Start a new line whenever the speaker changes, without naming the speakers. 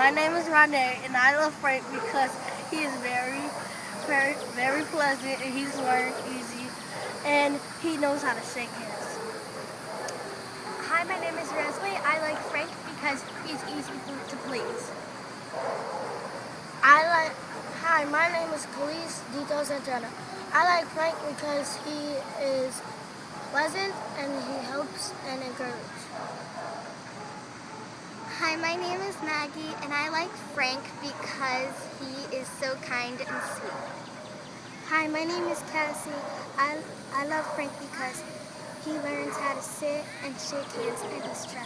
My name is Rene, and I love Frank because he is very, very, very pleasant, and he's learned easy, and he knows how to shake hands.
Hi, my name is Resley. I like Frank because he's easy to please.
I like, hi, my name is Khalees Dito Santana. I like Frank because he is pleasant and he helps and.
Hi, my name is Maggie and I like Frank because he is so kind and sweet.
Hi, my name is Cassie. I, I love Frank because he learns how to sit and shake hands and he's trustworthy.